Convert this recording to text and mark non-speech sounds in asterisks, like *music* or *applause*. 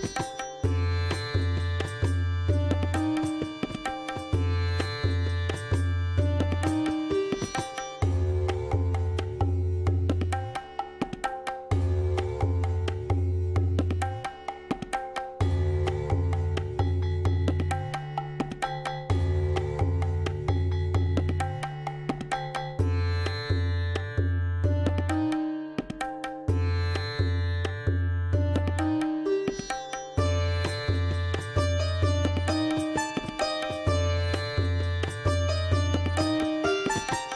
Bye. え? *laughs*